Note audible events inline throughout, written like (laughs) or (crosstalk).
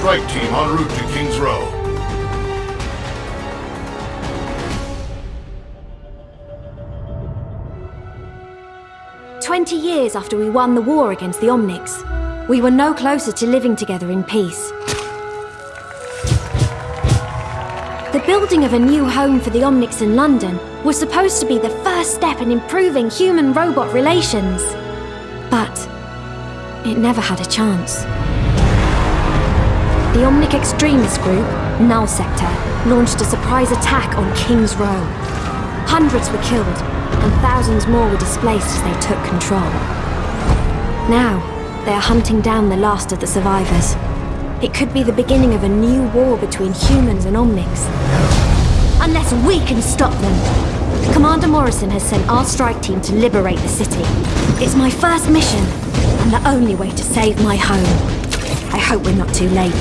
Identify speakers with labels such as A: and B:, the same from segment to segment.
A: strike team en route to King's Row.
B: Twenty years after we won the war against the Omnics, we were no closer to living together in peace. The building of a new home for the Omnics in London was supposed to be the first step in improving human-robot relations. But it never had a chance. The Omnic extremist group, Null Sector, launched a surprise attack on King's Row. Hundreds were killed, and thousands more were displaced as they took control. Now, they are hunting down the last of the survivors. It could be the beginning of a new war between humans and Omnics. Unless we can stop them. Commander Morrison has sent our strike team to liberate the city. It's my first mission, and the only way to save my home. I hope we're not too late.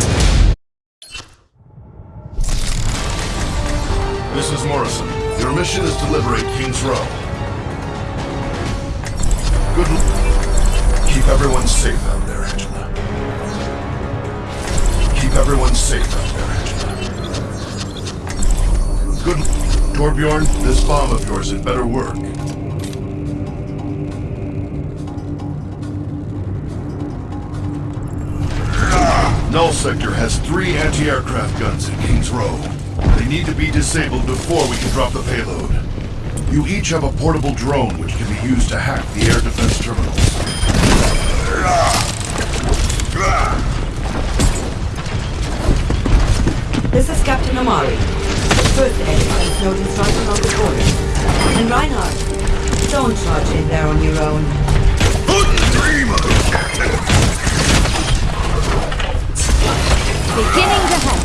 A: This is Morrison. Your mission is to liberate King's Row. Good l- Keep everyone safe out there, Angela. Keep everyone safe out there, Angela. Good l- Torbjorn, this bomb of yours had better work. Null Sector has three anti-aircraft guns in King's Row. They need to be disabled before we can drop the payload. You each have a portable drone which can be used to hack the air defense terminals.
C: This is Captain Amari. The first enemy is noticed right along the border. And Reinhardt, don't charge in there on your own. (laughs)
D: Beginning to head.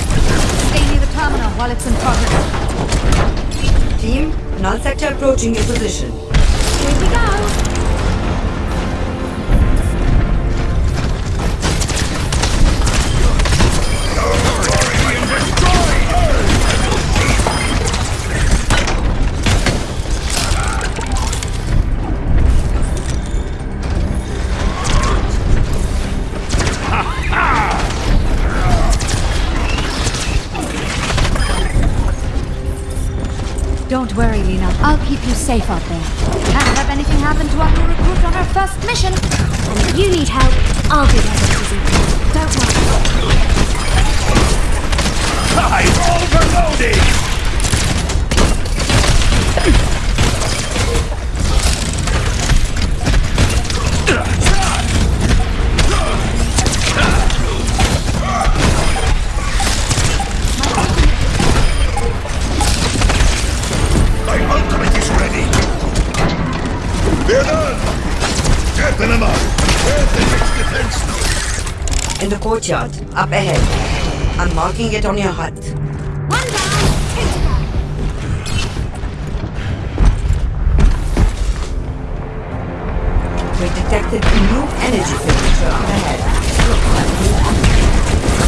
D: Stay near the terminal while it's in progress.
C: Team, null sector approaching your position.
D: Here we go.
C: It on your hut.
D: One down.
C: We detected a new energy signature. Looks like new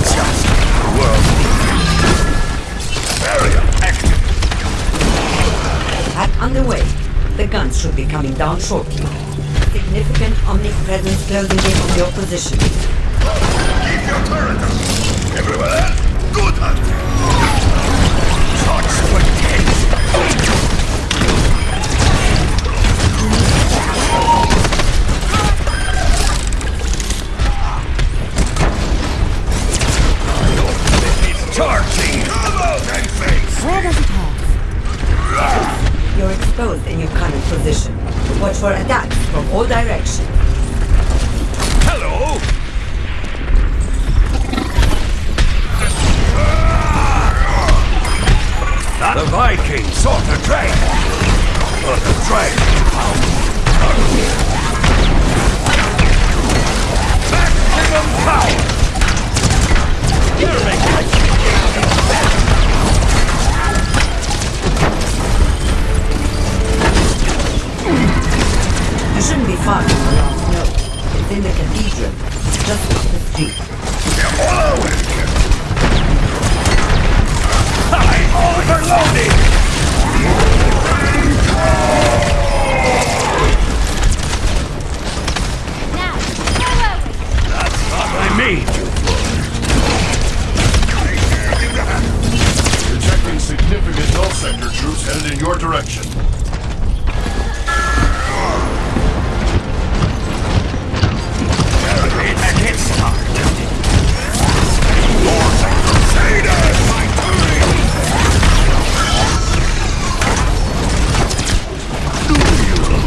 E: Just world. Barrier active.
C: Attack underway. The guns should be coming down shortly. Significant Omnic presence closing in on your position.
E: Keep your turret up. Everyone else, good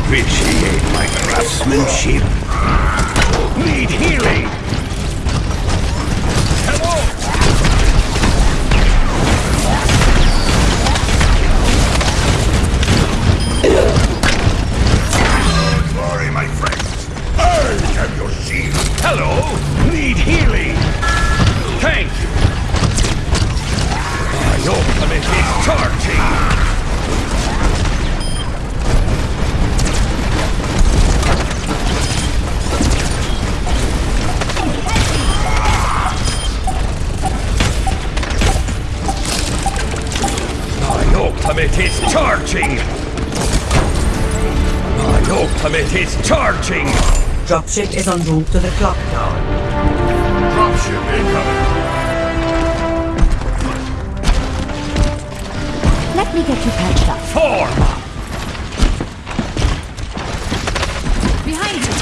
E: appreciate my craftsmanship? Need healing? Ultimate is charging!
C: Dropship is en route to the clock tower.
A: Dropship incoming.
D: Let me get you patched up.
E: Form!
D: Behind you!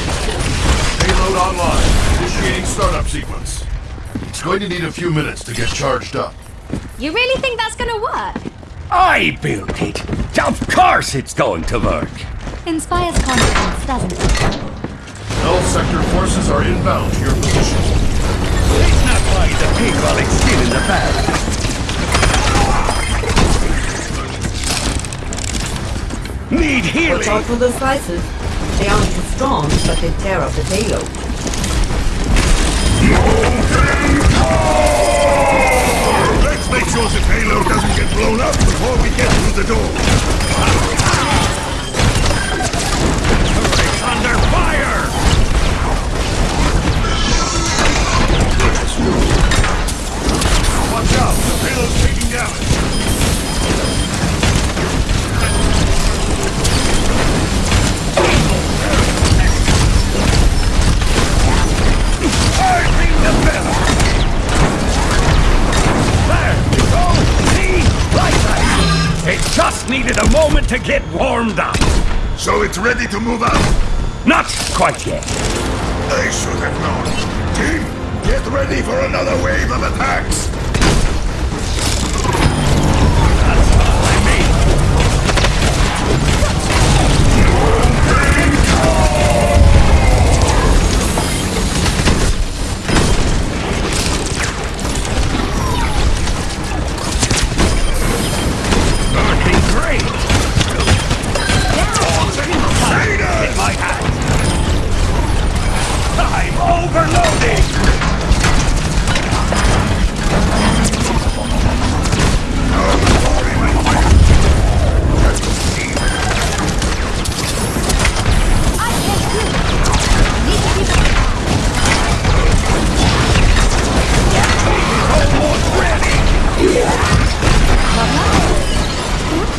A: Payload online. Initiating startup sequence. It's going to need a few minutes to get charged up.
B: You really think that's gonna work?
E: I built it! Of course it's going to work!
D: Inspires confidence, doesn't it?
A: Null sector forces are inbound to your position.
E: Let's not buy the pig while it's still in the bag. Need healing!
C: Watch
E: healing!
C: out for those slicers. They aren't too strong, but they tear up the payload.
E: Get warmed up.
A: So it's ready to move out.
E: Not quite yet.
A: I should have known. Team, get ready for another wave of attacks.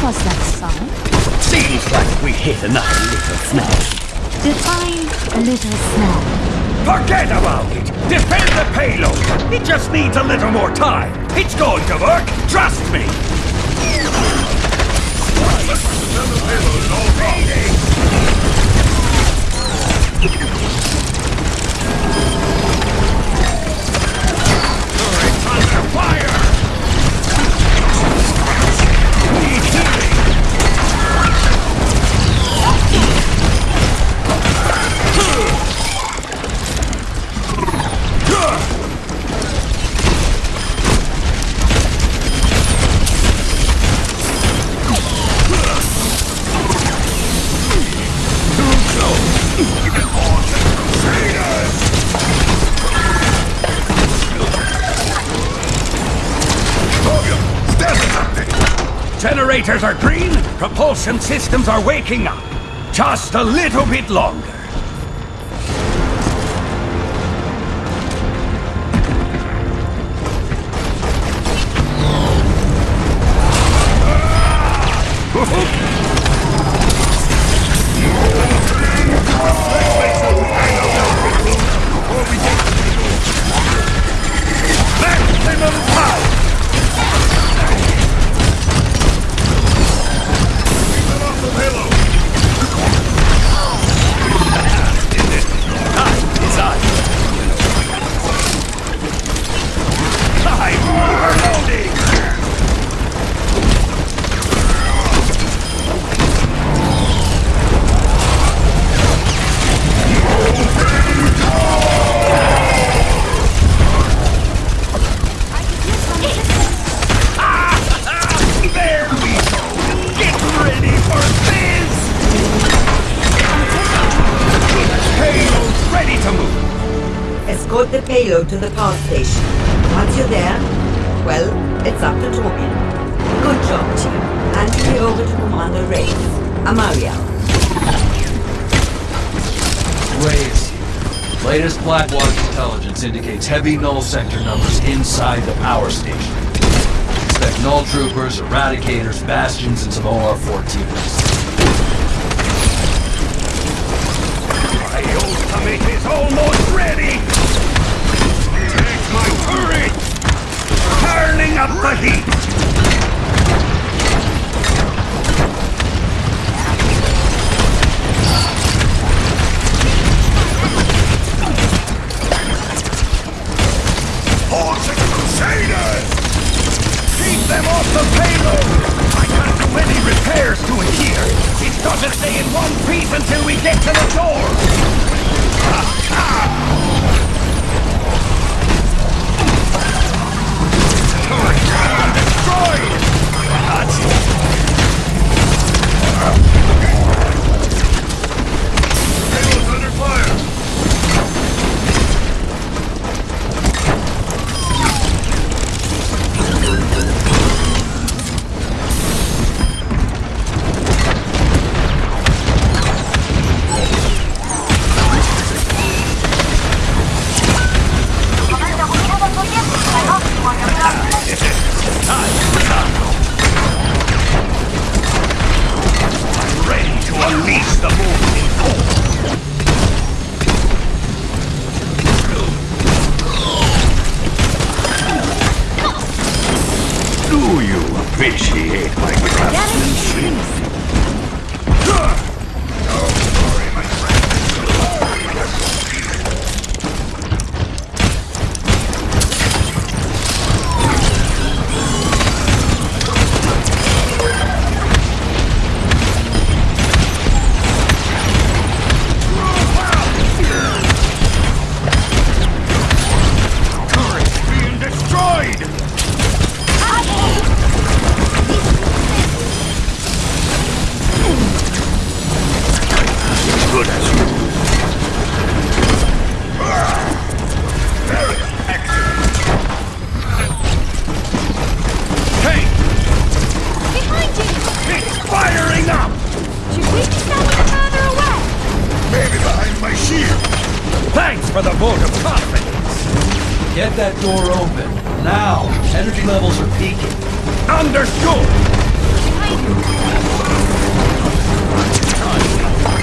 D: Was that sound?
E: Seems like we hit another little snag.
D: Define a little snag.
E: Forget about it! Defend the payload! It just needs a little more time! It's going to work! Trust me! Generators are green, propulsion systems are waking up. Just a little bit longer.
F: Heavy null sector numbers inside the power station. Expect null troopers, eradicators, bastions, and some OR-14s.
E: My ultimate is almost ready! Take my turret! Turning up the heat!
F: That door open. Now! Energy levels are peaking.
E: Understood.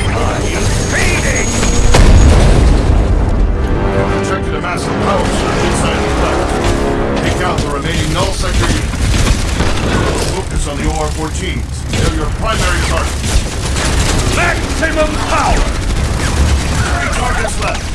D: Behind you!
E: Feeding.
A: Detected a massive power surge inside the cleft. Take out the remaining null sector units. Focus on the OR-14s. They're your primary targets.
E: Maximum power.
A: Three targets left.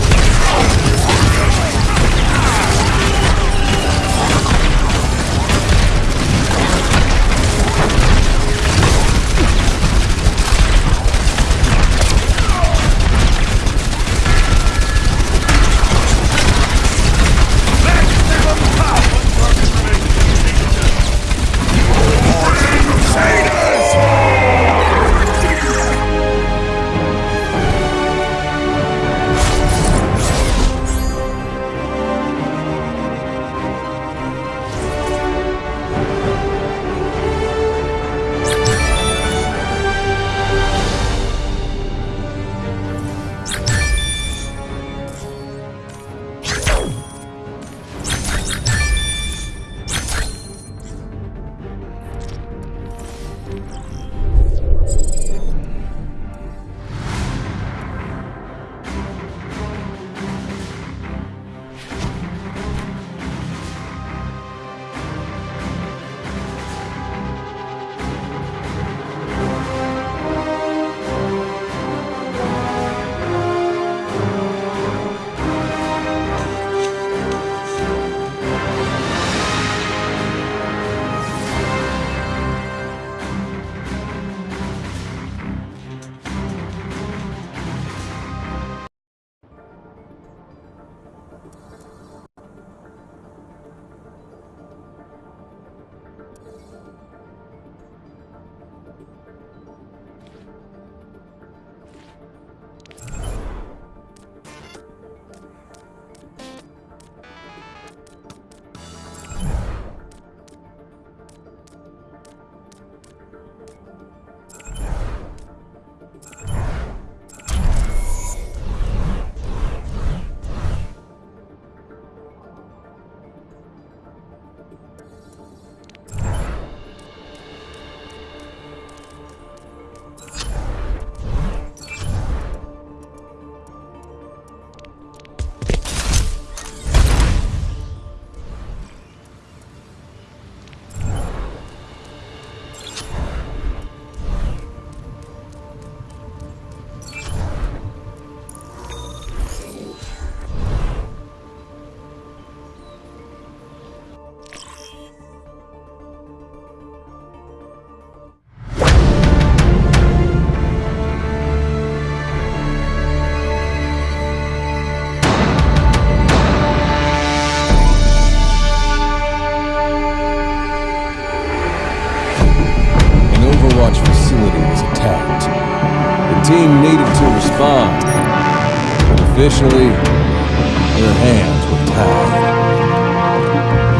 G: Officially, their hands were tied.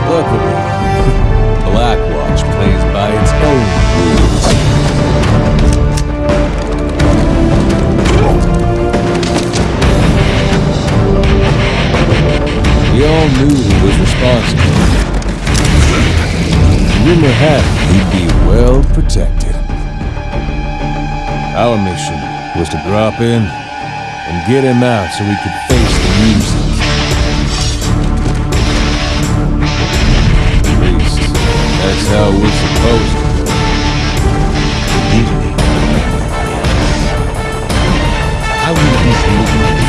G: Luckily, Blackwatch plays by its own rules. We all knew who was responsible. Rumor had it he'd be well protected. Our mission was to drop in get him out so we could face the music. That's how was supposed to go.
H: How will this like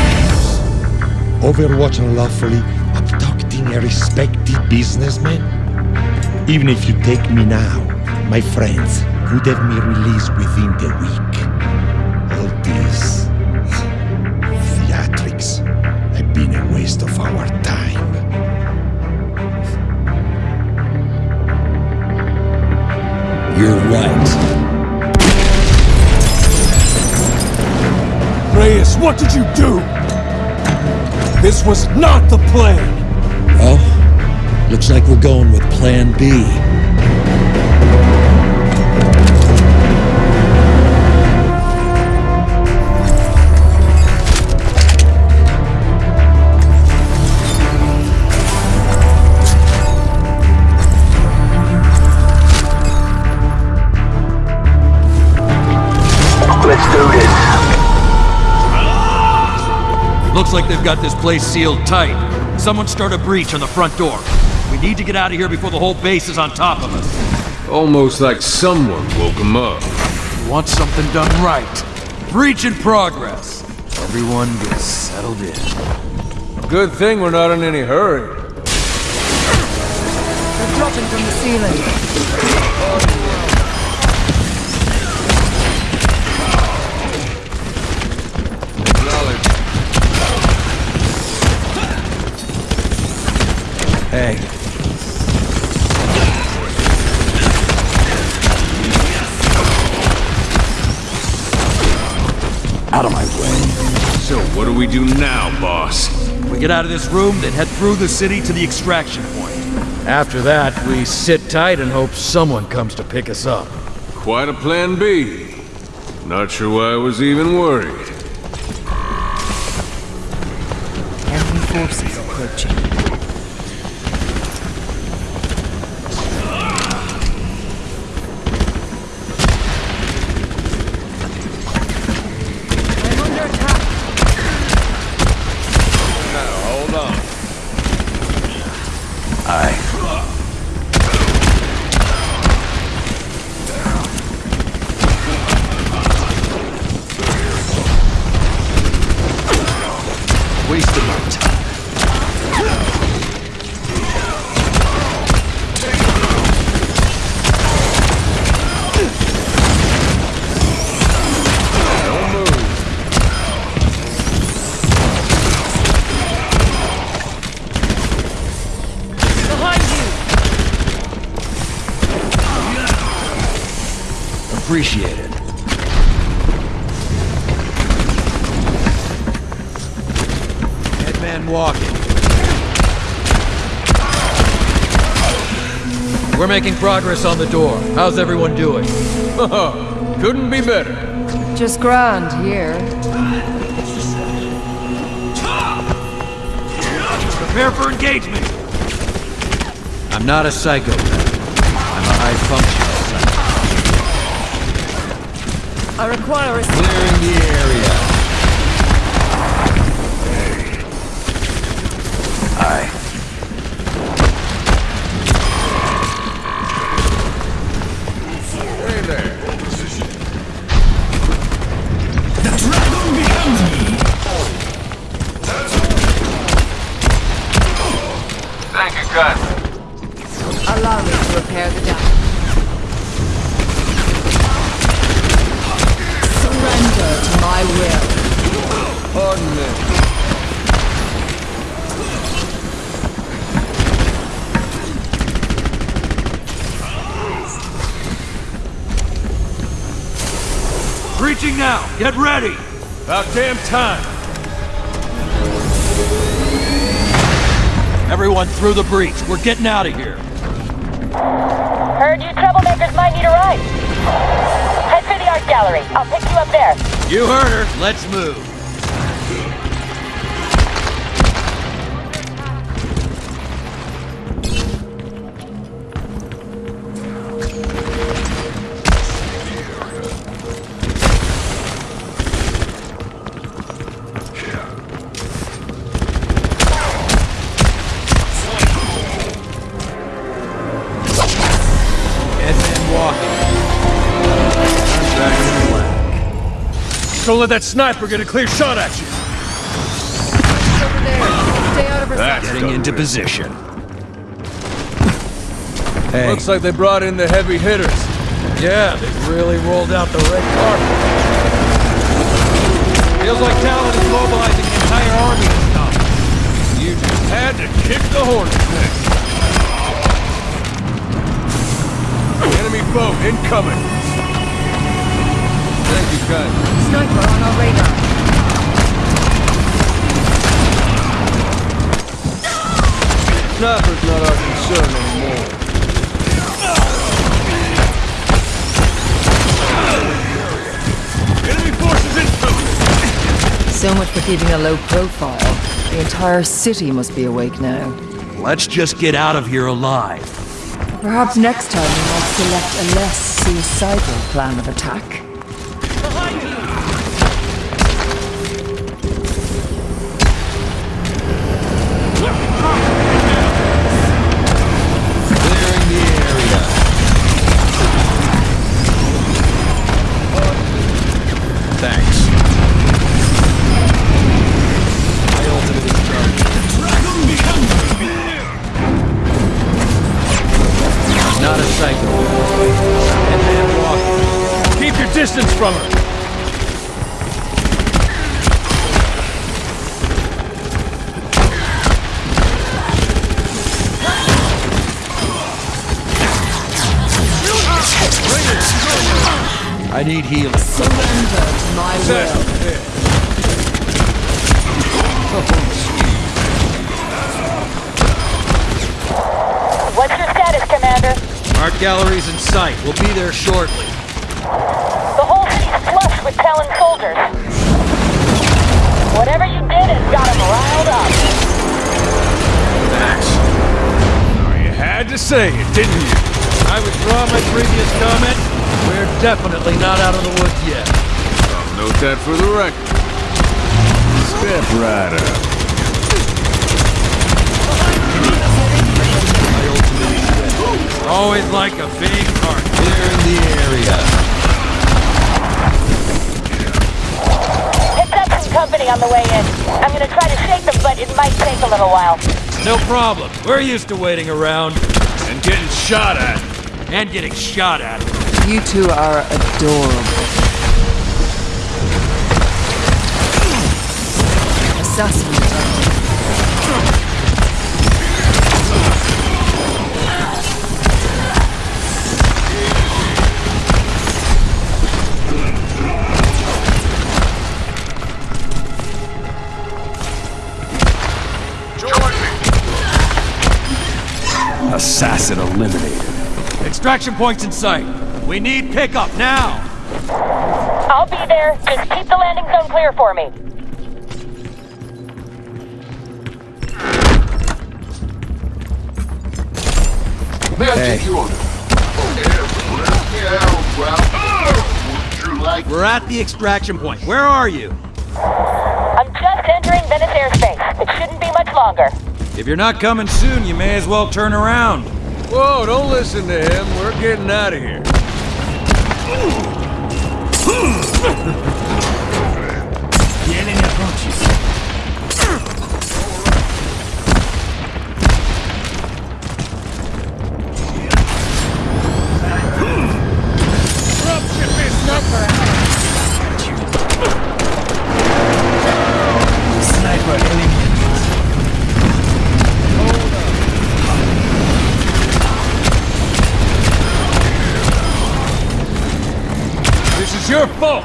H: Overwatch unlawfully abducting a respected businessman? Even if you take me now, my friends would have me released within the week.
G: You're right. Reyes, what did you do? This was not the plan!
I: Well, looks like we're going with Plan B.
F: Looks like they've got this place sealed tight. Someone start a breach on the front door. We need to get out of here before the whole base is on top of us.
G: Almost like someone woke him up.
F: We want something done right. Breach in progress. Everyone gets settled in.
G: Good thing we're not in any hurry.
D: They're dropping from the ceiling.
I: Hey,
E: Out of my way.
G: So what do we do now, boss?
F: We get out of this room, then head through the city to the extraction point. After that, we sit tight and hope someone comes to pick us up.
G: Quite a plan B. Not sure why I was even worried.
D: Enemy forces approaching.
F: Headman walking. We're making progress on the door. How's everyone doing? (laughs)
G: Couldn't be better.
D: Just grand here.
F: Prepare for engagement! I'm not a psychopath. I'm a high functional psychopath.
D: I require a
F: Clearing the area. Get ready!
G: About damn time.
F: Everyone through the breach. We're getting out of here.
J: Heard you troublemakers might need a ride. Head for the art gallery. I'll pick you up there.
F: You heard her. Let's move.
G: Let that sniper get a clear shot at you.
K: Over there. Stay out of her
G: That's
F: Getting into position.
L: Hey,
G: Looks like they brought in the heavy hitters. Yeah, they really rolled out the red carpet. Feels like Talon is mobilizing the entire army this time. You just had to kick the hornet's nest. Enemy boat incoming. Thank you, Cut.
K: Sniper on our radar.
G: Sniper's not our concern anymore. Enemy forces incoming!
M: So much for keeping a low profile. The entire city must be awake now.
F: Let's just get out of here alive.
M: Perhaps next time we might select a less suicidal plan of attack.
G: Didn't you?
F: I withdraw my previous comment. We're definitely not out of the woods yet.
G: Note that for the record. Step right up.
F: My ultimate is ready. Always like a big heart. Clearing the area.
J: Picked up some company on the way in. I'm gonna try to shake them, but it might take a little while.
F: No problem. We're used to waiting around
G: And getting shot at.
F: and getting shot at.
M: You two are adorable. Assassin.
G: Assassin eliminated.
F: Extraction points in sight. We need pickup now.
J: I'll be there. Just keep the landing zone clear for me.
A: May I
L: Hey.
A: take your order? Yeah, well, would you like
F: We're at the extraction point. Where are you?
J: I'm just entering Venice airspace. It shouldn't be much longer.
F: If you're not coming soon, you may as well turn around.
G: Whoa, don't listen to him. We're getting out of here. (laughs)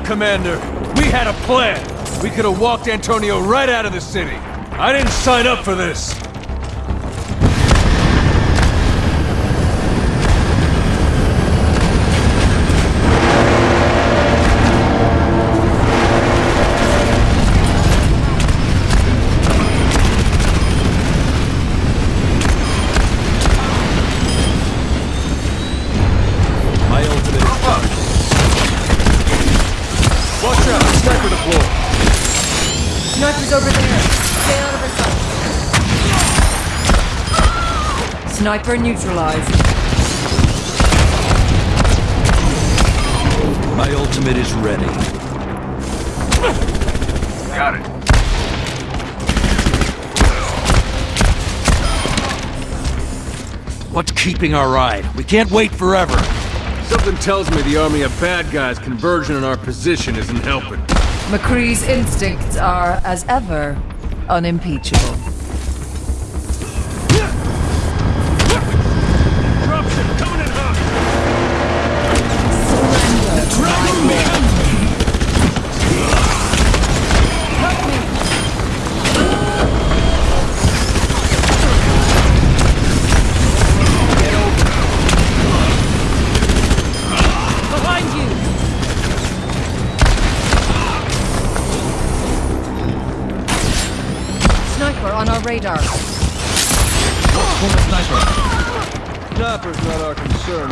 J: Commander. We had a plan. We could have walked Antonio right out of the city. I didn't sign up for this. Sniper
M: neutralized.
F: My ultimate is ready.
J: Got it.
F: What's keeping our ride? We can't wait forever.
J: Something tells me the army of bad guys converging on our position isn't helping.
M: McCree's instincts are, as ever, unimpeachable.
J: Sniper's not our concern.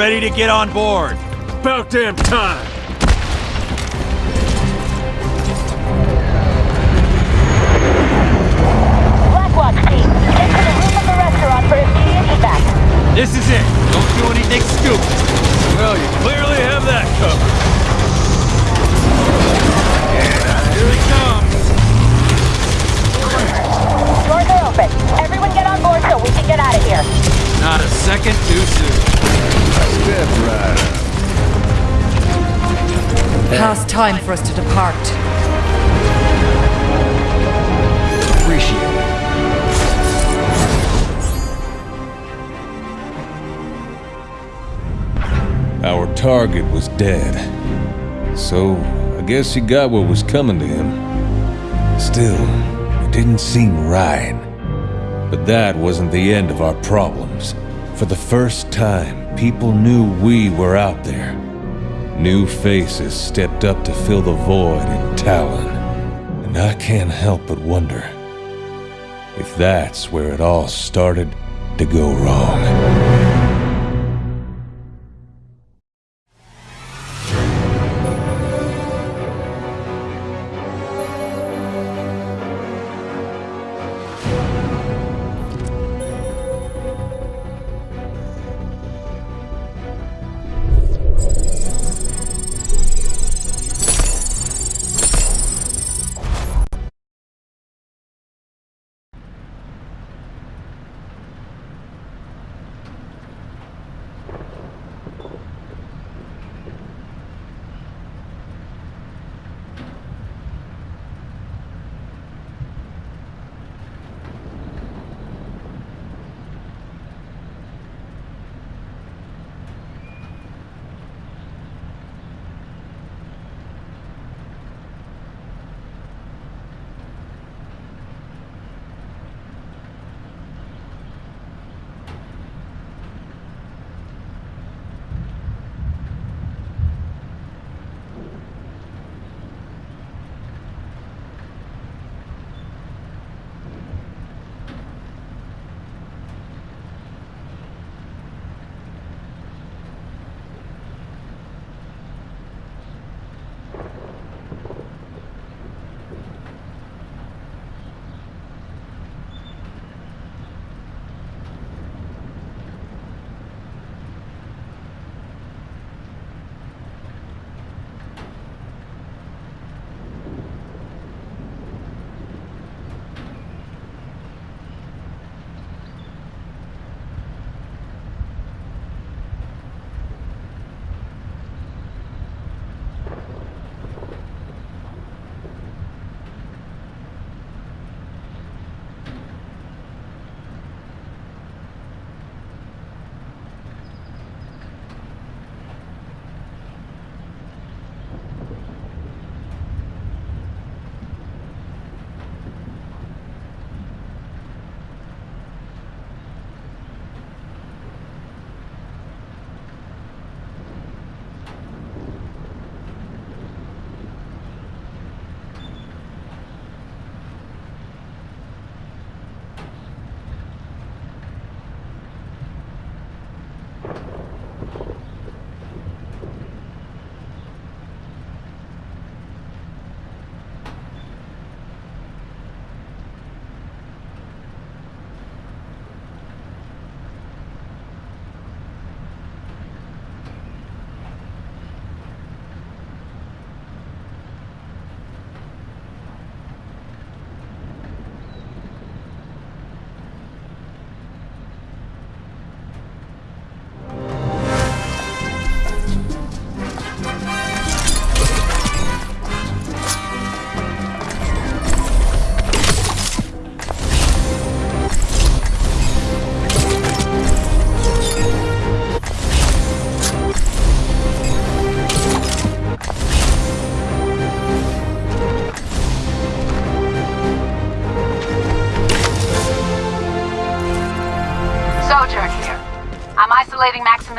F: Ready to get on board.
J: About damn time.
N: Blackwatch team, get to the roof of the restaurant for immediate evac.
F: This is it.
M: Time for us to depart.
F: Appreciate it.
G: Our target was dead. So, I guess he got what was coming to him. Still, it didn't seem right. But that wasn't the end of our problems. For the first time, people knew we were out there. New faces stepped up to fill the void in Talon. And I can't help but wonder if that's where it all started to go wrong.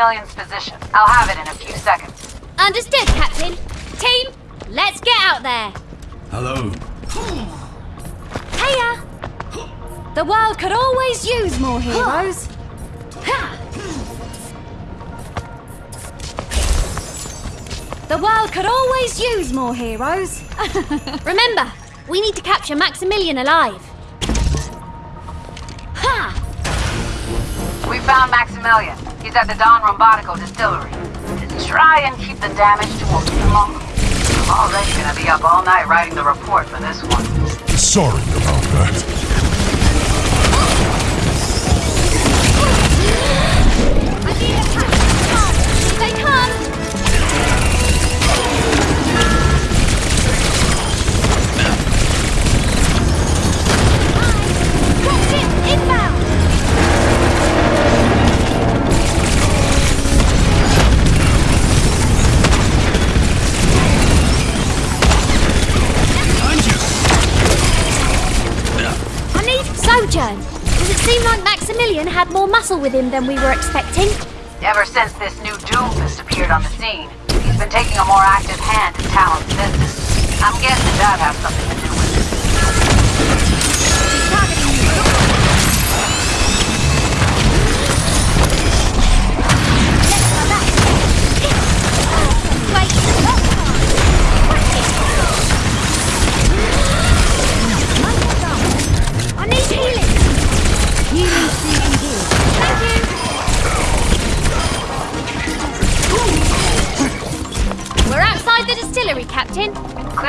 N: A few seconds.
D: Understood, Captain. Team, let's get out there.
E: Hello.
D: Hiya! The world could always use more heroes. The world could always use more heroes. (laughs) Remember, we need to capture Maximilien alive.
N: He's at the Don Rombatico distillery. Try and keep the damage to a minimum. I'm already gonna be up all night writing the report for this one.
A: Sorry about that.
D: I need a It like Maximilien had more muscle with him than we were expecting?
N: Ever since this new duelist appeared on the scene, he's been taking a more active hand in Talon's business. I'm guessing that has something to do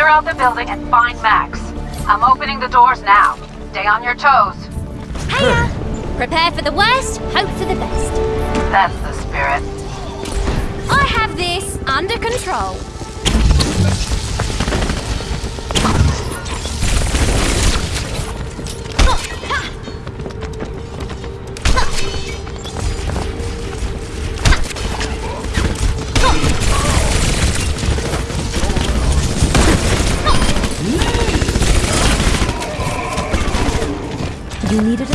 N: Clear out the building and find Max. I'm opening the doors now. Stay on your toes.
D: Hiya. Prepare for the worst, hope for the best.
N: That's the spirit.
D: I have this under control. You needed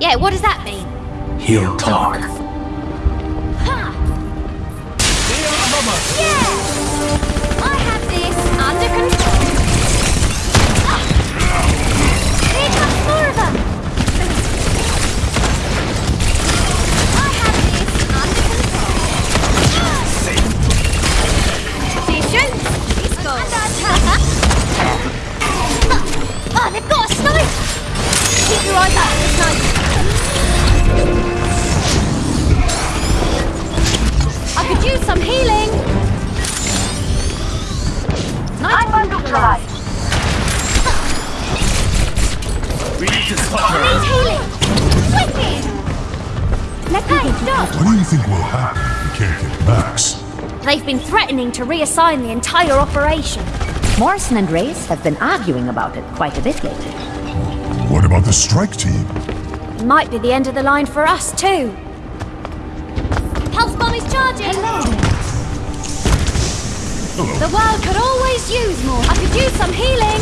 D: Yeah, what does that mean?
F: He'll talk.
B: Threatening the entire operation.
O: Morrison and Reyes have been arguing about it quite a bit lately.
A: What about the strike team?
B: Might be the end of the line for us, too.
D: Pulse bomb is charging.
A: Hello.
D: The world could always use more. I could use some healing.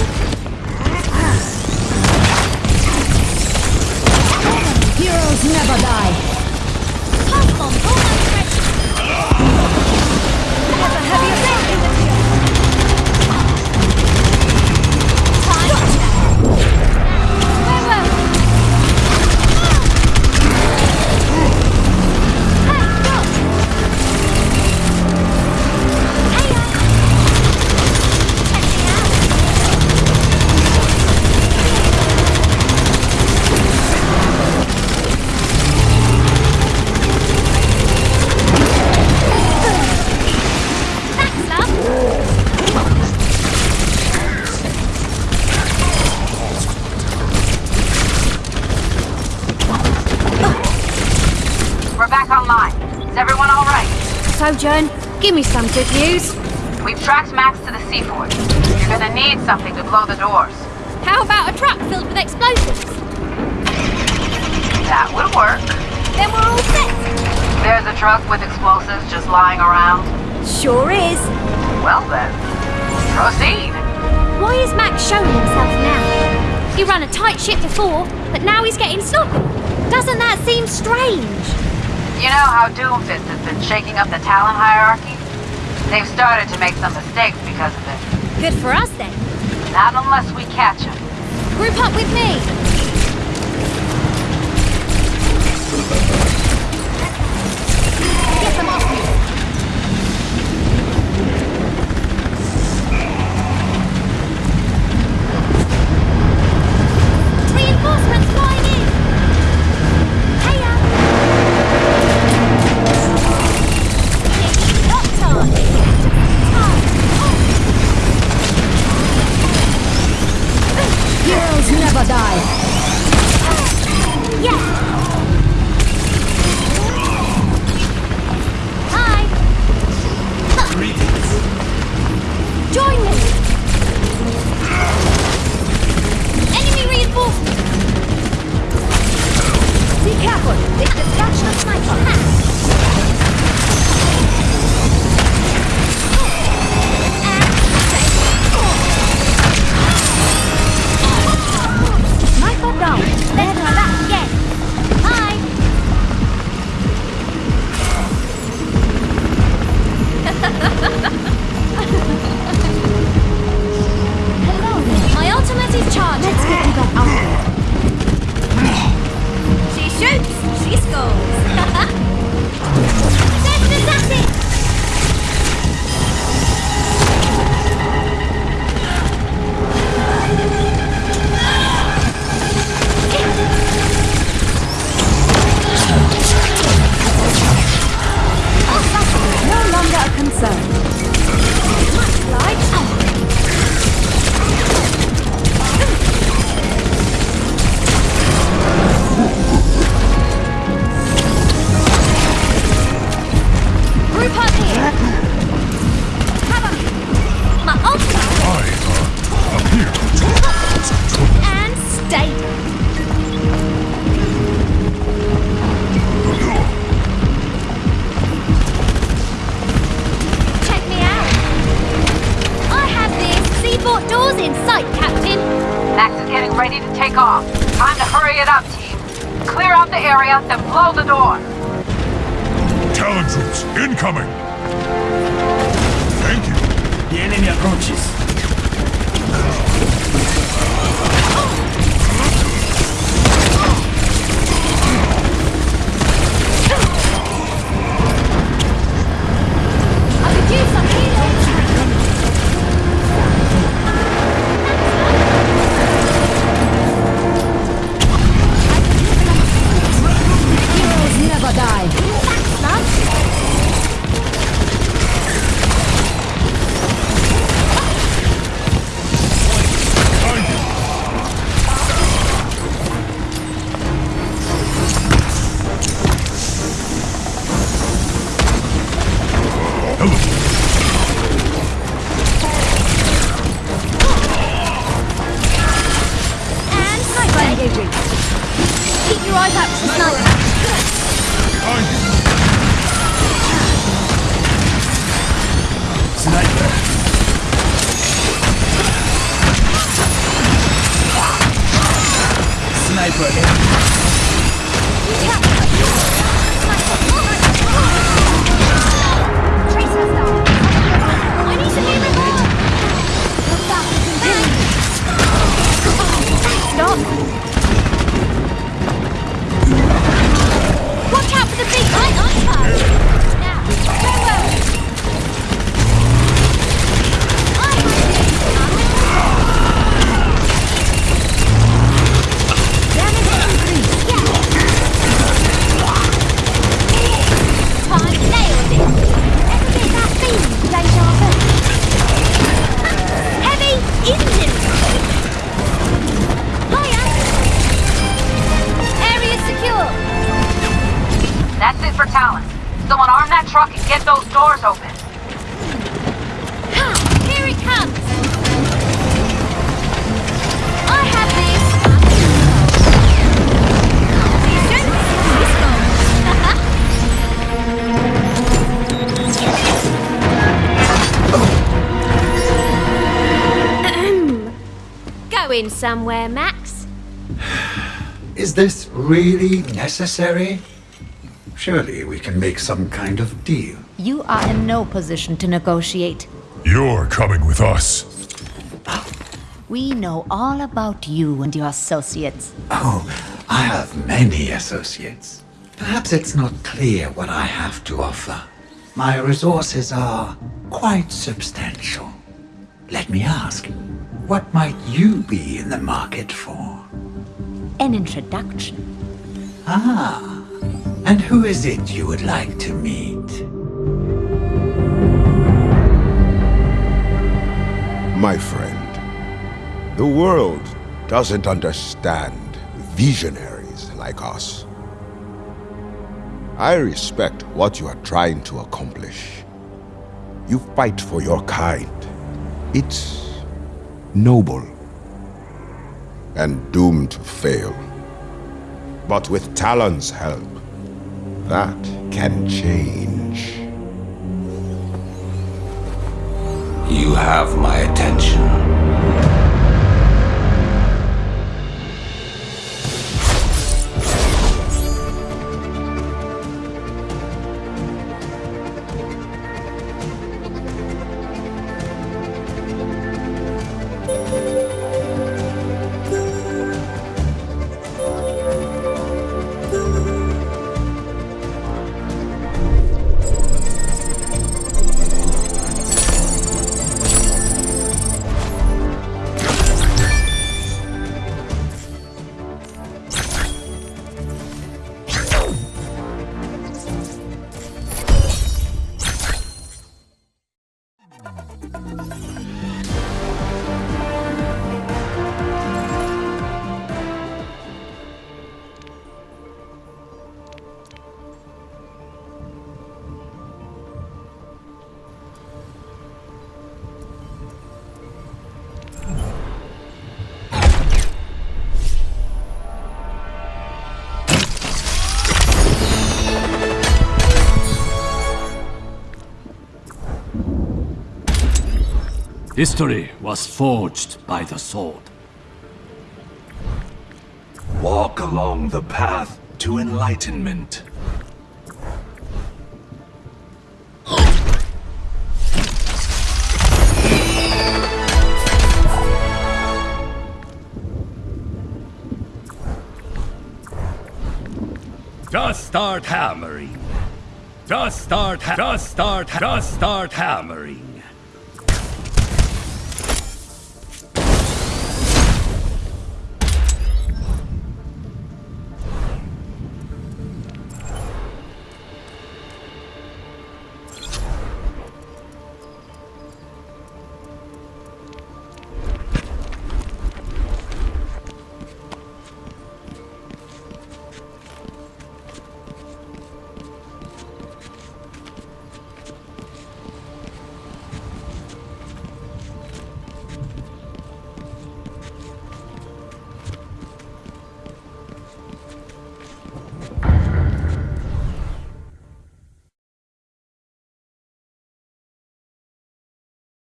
M: Heroes never die.
D: Give me some good news.
N: We've tracked Max to the Seaford. You're gonna need something to blow the doors.
D: How about a truck filled with explosives?
N: That would work.
D: Then we're all set.
N: There's a truck with explosives just lying around.
D: Sure is.
N: Well then, proceed.
D: Why is Max showing himself now? He ran a tight ship before, but now he's getting sloppy. Doesn't that seem strange?
N: You know how Doomfist has been shaking up the Talon hierarchy? They've started to make some mistakes because of it.
D: Good for us then.
N: Not unless we catch them.
D: Group up with me. In sight, Captain.
N: Max is getting ready to take off. Time to hurry it up, team. Clear out the area, then blow the door.
A: Talon troops, incoming! Thank you.
E: The enemy approaches.
D: Somewhere, Max? (sighs)
P: Is this really necessary? Surely we can make some kind of deal.
O: You are in no position to negotiate.
Q: You're coming with us.
O: We know all about you and your associates.
P: Oh, I have many associates. Perhaps it's not clear what I have to offer. My resources are quite substantial. Let me ask, what might you be in the market for?
O: An introduction.
P: Ah, and who is it you would like to meet?
R: My friend, the world doesn't understand visionaries like us. I respect what you are trying to accomplish. You fight for your kind. It's noble and doomed to fail. But with Talon's help, that can change.
S: You have my attention.
T: History was forged by the sword.
S: Walk along the path to enlightenment.
T: Just start hammering. Just start, just start, just start hammering.